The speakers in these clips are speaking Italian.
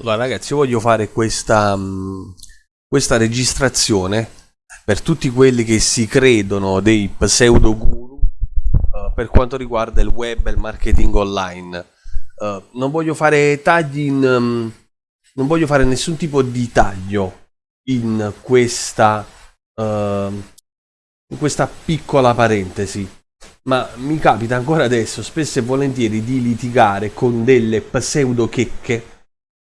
Allora ragazzi, io voglio fare questa, mh, questa registrazione per tutti quelli che si credono dei pseudo guru uh, per quanto riguarda il web e il marketing online. Uh, non voglio fare tagli in... Um, non voglio fare nessun tipo di taglio in questa, uh, in questa piccola parentesi. Ma mi capita ancora adesso, spesso e volentieri, di litigare con delle pseudo checche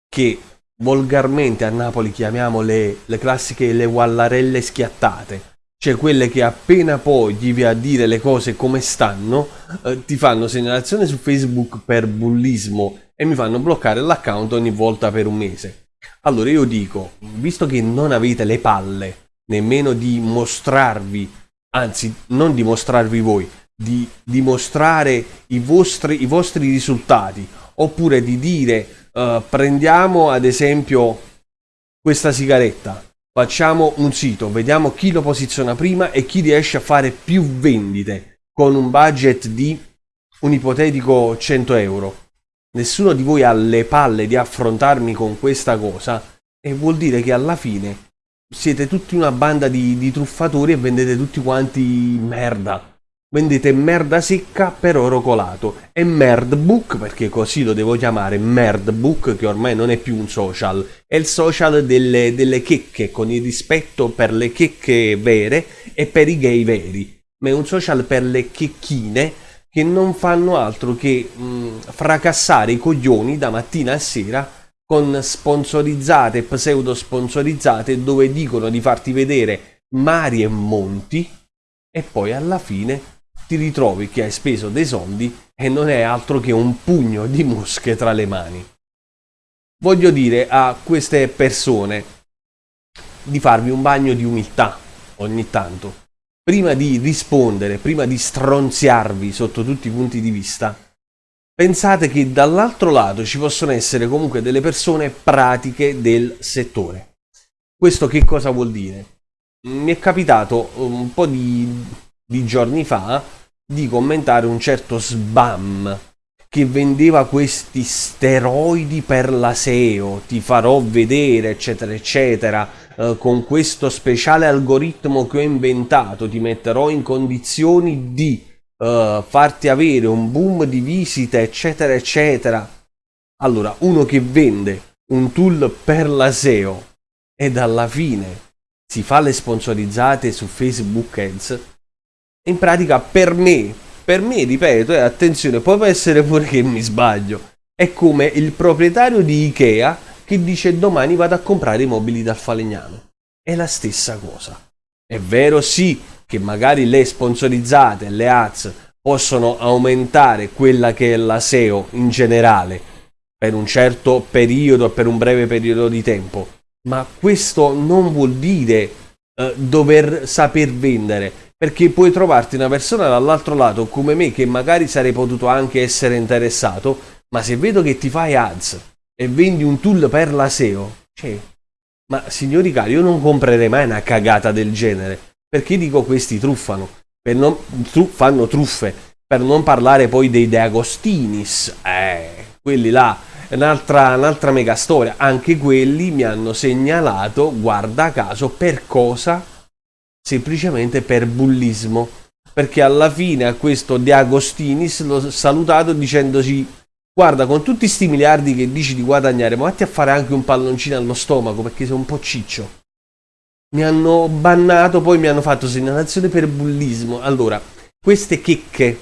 che volgarmente a Napoli chiamiamo le, le classiche le wallarelle schiattate, cioè quelle che appena poi gli vai a dire le cose come stanno, eh, ti fanno segnalazione su Facebook per bullismo e mi fanno bloccare l'account ogni volta per un mese. Allora io dico, visto che non avete le palle nemmeno di mostrarvi, anzi non di mostrarvi voi, di dimostrare i vostri, i vostri risultati, oppure di dire uh, prendiamo ad esempio questa sigaretta, facciamo un sito, vediamo chi lo posiziona prima e chi riesce a fare più vendite con un budget di un ipotetico 100 euro. Nessuno di voi ha le palle di affrontarmi con questa cosa e vuol dire che alla fine siete tutti una banda di, di truffatori e vendete tutti quanti merda vendete merda secca per oro colato. E Merdbook perché così lo devo chiamare Merdbook che ormai non è più un social. È il social delle, delle checche con il rispetto per le checche vere e per i gay veri. Ma è un social per le checchine che non fanno altro che mh, fracassare i coglioni da mattina a sera con sponsorizzate pseudo sponsorizzate dove dicono di farti vedere mari e monti e poi alla fine ti ritrovi che hai speso dei soldi e non è altro che un pugno di mosche tra le mani. Voglio dire a queste persone di farvi un bagno di umiltà ogni tanto. Prima di rispondere, prima di stronziarvi sotto tutti i punti di vista, pensate che dall'altro lato ci possono essere comunque delle persone pratiche del settore. Questo che cosa vuol dire? Mi è capitato un po' di, di giorni fa di commentare un certo Sbam che vendeva questi steroidi per la SEO, ti farò vedere, eccetera, eccetera, eh, con questo speciale algoritmo che ho inventato, ti metterò in condizioni di eh, farti avere un boom di visite, eccetera, eccetera. Allora, uno che vende un tool per la SEO ed alla fine si fa le sponsorizzate su Facebook Ads, in pratica per me, per me ripeto, e eh, attenzione, può essere pure che mi sbaglio, è come il proprietario di Ikea che dice domani vado a comprare i mobili dal falegname. È la stessa cosa. È vero sì che magari le sponsorizzate, le ads, possono aumentare quella che è la SEO in generale per un certo periodo, per un breve periodo di tempo, ma questo non vuol dire eh, dover saper vendere perché puoi trovarti una persona dall'altro lato come me che magari sarei potuto anche essere interessato, ma se vedo che ti fai ads e vendi un tool per la SEO, cioè, ma signori cari, io non comprerei mai una cagata del genere, perché dico questi truffano, non, tru, fanno truffe, per non parlare poi dei De Agostinis, eh, quelli là, un'altra, un'altra mega storia, anche quelli mi hanno segnalato, guarda caso, per cosa? Semplicemente per bullismo perché alla fine a questo De Agostinis l'ho salutato dicendoci guarda con tutti sti miliardi che dici di guadagnare ma vatti a fare anche un palloncino allo stomaco perché sei un po' ciccio. Mi hanno bannato poi mi hanno fatto segnalazione per bullismo. Allora queste checche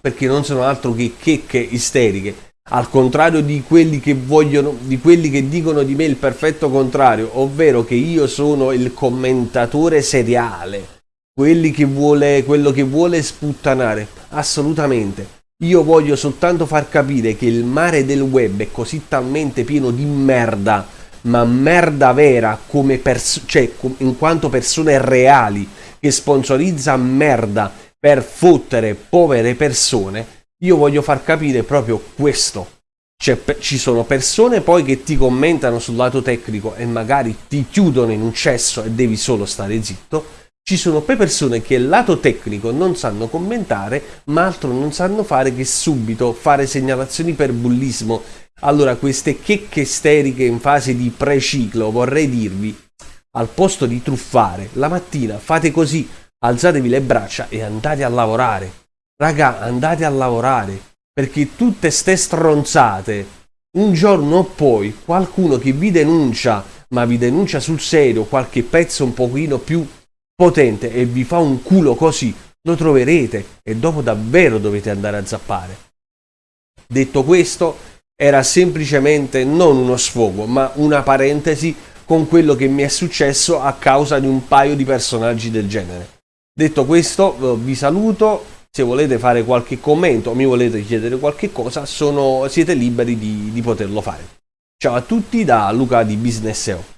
perché non sono altro che checche isteriche al contrario di quelli che vogliono, di quelli che dicono di me il perfetto contrario, ovvero che io sono il commentatore seriale, quelli che vuole, quello che vuole sputtanare, assolutamente. Io voglio soltanto far capire che il mare del web è così talmente pieno di merda, ma merda vera come cioè in quanto persone reali che sponsorizza merda per fottere povere persone io voglio far capire proprio questo. Cioè, ci sono persone poi che ti commentano sul lato tecnico e magari ti chiudono in un cesso e devi solo stare zitto. Ci sono poi persone che il lato tecnico non sanno commentare, ma altro non sanno fare che subito fare segnalazioni per bullismo Allora, queste checche steriche in fase di preciclo, vorrei dirvi, al posto di truffare, la mattina fate così, alzatevi le braccia e andate a lavorare. Raga, andate a lavorare, perché tutte ste stronzate, un giorno o poi qualcuno che vi denuncia, ma vi denuncia sul serio qualche pezzo un pochino più potente e vi fa un culo così, lo troverete e dopo davvero dovete andare a zappare. Detto questo, era semplicemente non uno sfogo, ma una parentesi con quello che mi è successo a causa di un paio di personaggi del genere. Detto questo, vi saluto. Se volete fare qualche commento o mi volete chiedere qualche cosa, sono, siete liberi di, di poterlo fare. Ciao a tutti da Luca di Business SEO.